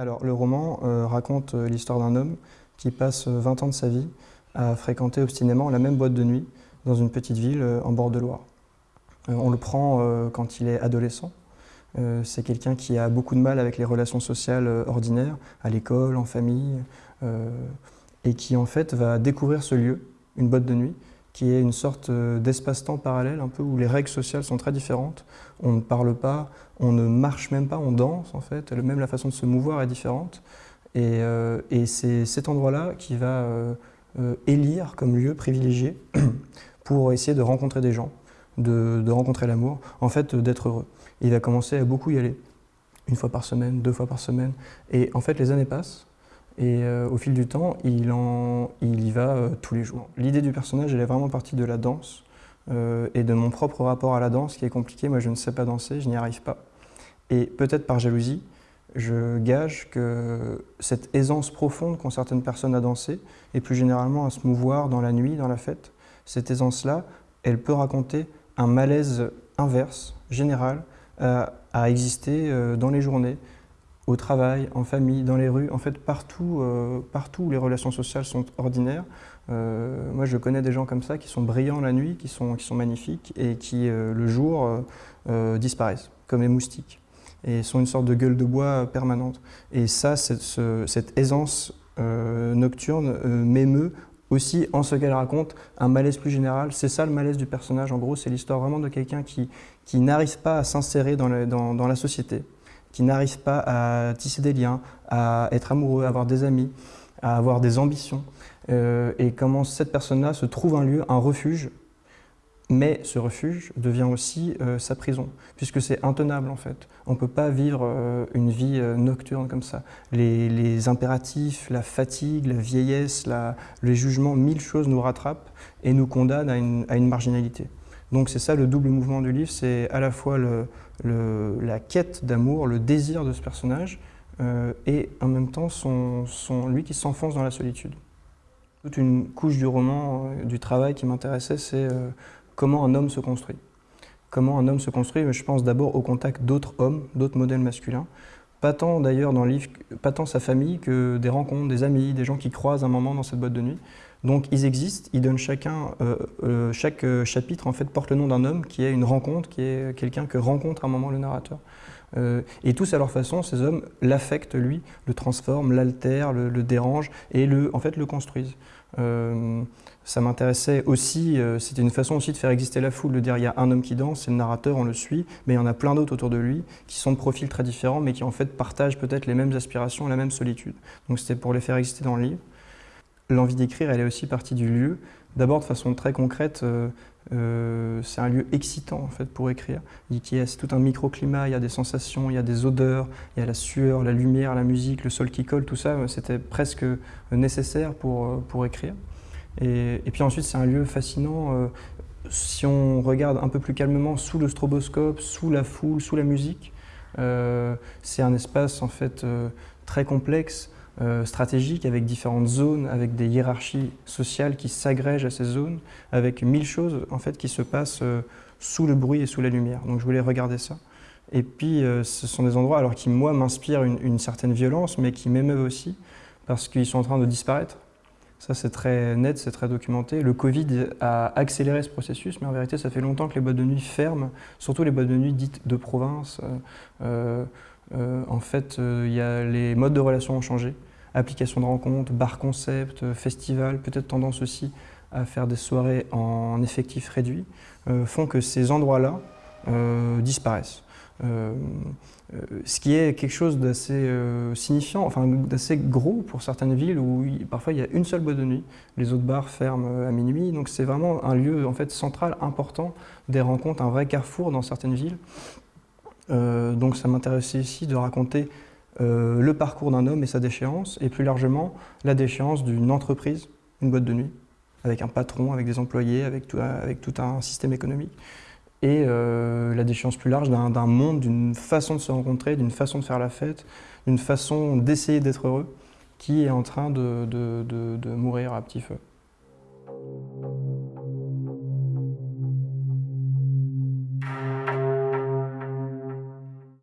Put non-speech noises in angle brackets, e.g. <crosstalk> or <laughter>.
Alors, le roman euh, raconte euh, l'histoire d'un homme qui passe 20 ans de sa vie à fréquenter obstinément la même boîte de nuit dans une petite ville en bord de Loire. on le prend quand il est adolescent. C'est quelqu'un qui a beaucoup de mal avec les relations sociales ordinaires, à l'école, en famille, et qui en fait va découvrir ce lieu, une boîte de nuit, qui est une sorte euh, d'espace-temps parallèle, un peu où les règles sociales sont très différentes. On ne parle pas, on ne marche même pas, on danse en fait. Même la façon de se mouvoir est différente. Et, euh, c'est cet endroit-là qui va euh, élire comme lieu privilégié <clears throat> pour essayer de rencontrer des gens, de, de rencontrer l'amour, en fait d'être heureux. Il va commencer à beaucoup y aller, une fois par semaine, deux fois par semaine. Et en fait les années passent, et euh, au fil du temps, il, y va euh, tous les jours. L'idée du personnage, elle est vraiment partie de la danse euh, et de mon propre rapport à la danse qui est compliqué. Moi, je ne sais pas danser, je n'y arrive pas. Et peut-être par jalousie, je gage que cette aisance profonde qu'ont certaines personnes à danser, et plus généralement à se mouvoir dans la nuit, dans la fête, cette aisance-là, elle peut raconter un malaise inverse, général, à exister dans les journées, au travail, en famille, dans les rues, en fait partout, euh, partout où les relations sociales sont ordinaires. Euh, moi je connais des gens comme ça qui sont brillants la nuit, qui sont, qui sont magnifiques et qui euh, le jour disparaissent, comme les moustiques, et sont une sorte de gueule de bois permanente. Et ça, cette, aisance nocturne m'émeut aussi en ce qu'elle raconte un malaise plus général. C'est ça le malaise du personnage, en gros, c'est l'histoire vraiment de quelqu'un qui, qui n'arrive pas à s'insérer dans la société, qui n'arrivent pas à tisser des liens, à être amoureux, à avoir des amis, à avoir des ambitions. Euh, et comment cette personne-là se trouve un lieu, un refuge, mais ce refuge devient aussi euh, sa prison, puisque c'est intenable en fait. On ne peut pas vivre euh, une vie nocturne comme ça. Les, impératifs, la fatigue, la vieillesse, les jugements, mille choses nous rattrapent et nous condamnent à une marginalité. Donc c'est ça le double mouvement du livre, c'est à la fois la quête d'amour, le désir de ce personnage, euh, et en même temps son, lui qui s'enfonce dans la solitude. Toute une couche du roman, euh, du travail qui m'intéressait, c'est euh, comment un homme se construit. Comment un homme se construit, je pense d'abord au contact d'autres hommes, d'autres modèles masculins, pas tant d'ailleurs dans le livre, pas tant sa famille que des rencontres, des amis, des gens qui croisent un moment dans cette boîte de nuit. Donc ils existent, ils donnent chacun, euh, euh, chaque euh, chapitre en fait porte le nom d'un homme qui est une rencontre, qui est quelqu'un que rencontre un moment le narrateur. Et tous à leur façon, ces hommes l'affectent lui, le transforment, l'altèrent, le, le, dérangent et le, en fait le construisent. ça m'intéressait aussi, c'était une façon aussi de faire exister la foule, de dire il y a un homme qui danse, c'est le narrateur, on le suit, mais il y en a plein d'autres autour de lui qui sont de profils très différents mais qui en fait partagent peut-être les mêmes aspirations, la même solitude. Donc c'était pour les faire exister dans le livre l'envie d'écrire, elle est aussi partie du lieu. D'abord, de façon très concrète, euh, euh, c'est un lieu excitant en fait pour écrire. C'est tout un microclimat, il y a des sensations, il y a des odeurs, il y a la sueur, la lumière, la musique, le sol qui colle, tout ça, c'était presque nécessaire pour, euh, pour écrire. Et, puis ensuite, c'est un lieu fascinant. si on regarde un peu plus calmement sous le stroboscope, sous la foule, sous la musique, c'est un espace en fait très complexe euh, stratégique avec différentes zones, avec des hiérarchies sociales qui s'agrègent à ces zones, avec mille choses en fait qui se passent euh, sous le bruit et sous la lumière. Donc je voulais regarder ça. Et puis euh, ce sont des endroits alors qui moi m'inspirent une, certaine violence, mais qui m'émeuvent aussi parce qu'ils sont en train de disparaître. Ça c'est très net, c'est très documenté. Le Covid a accéléré ce processus, mais en vérité ça fait longtemps que les boîtes de nuit ferment, surtout les boîtes de nuit dites de province. en fait, il y a, les modes de relation ont changé application de rencontres, bar concept, festival, peut-être tendance aussi à faire des soirées en effectif réduit, euh, font que ces endroits-là euh, disparaissent. Euh, ce qui est quelque chose d'assez signifiant, enfin d'assez gros pour certaines villes où parfois il y a une seule boîte de nuit, les autres bars ferment à minuit, donc c'est vraiment un lieu en fait central, important des rencontres, un vrai carrefour dans certaines villes. donc ça m'intéressait ici de raconter euh, le parcours d'un homme et sa déchéance, et plus largement la déchéance d'une entreprise, une boîte de nuit, avec un patron, avec des employés, avec tout, un système économique, et euh, la déchéance plus large d'un monde, d'une façon de se rencontrer, d'une façon de faire la fête, d'une façon d'essayer d'être heureux, qui est en train de mourir à petit feu.